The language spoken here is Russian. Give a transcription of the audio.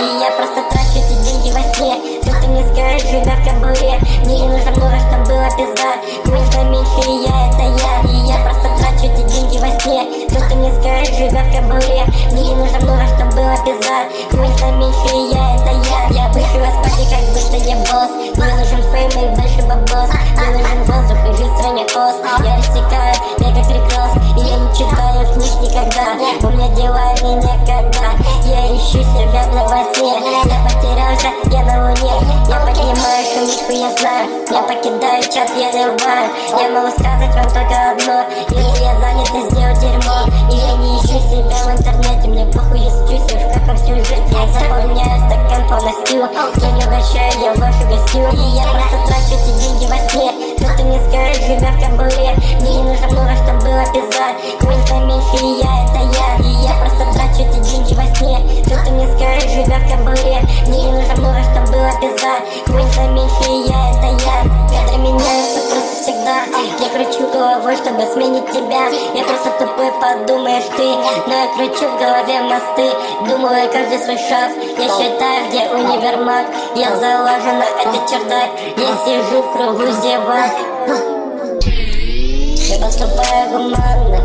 Или я просто трачу эти деньги во сне? Все, что мне скажешь, живя в кобуре Мне не нужно много, чтобы было пизда. Мне нужно меньше, и я это я. И я просто трачу эти деньги во сне. Все, что мне скажешь, живя в кобуре Мне не нужно много, чтобы было пизда. Мне нужно меньше, и я это я. Я быстро вас пати, как будто я босс. Мне нужен фейм и больше бабос. Мне нужен воздух и жизнь а в стране пост. Я Я потерялся, я на луне. Я поднимаю шумишку, я знаю. Я покидаю чат, я рываю Я могу сказать вам только одно. Если я занят, то сделаю дерьмо. И я не ищу себя в интернете. Мне похуй, я счусь в каком сюжете. Я заполняю стакан полностью Я не угощаю, я вашу гостю И я просто трачу эти деньги во сне. Что ты мне скажешь, живя в кабуле Мне не нужно много, чтобы было пизда. Квинта меньше и я, сменить тебя. Я просто тупой, подумаешь ты. Но я кручу в голове мосты. Думаю каждый свой шаг. Я считаю, где универмаг. Я залажу на этот чердак Я сижу в кругу зевак. Я поступаю гуманно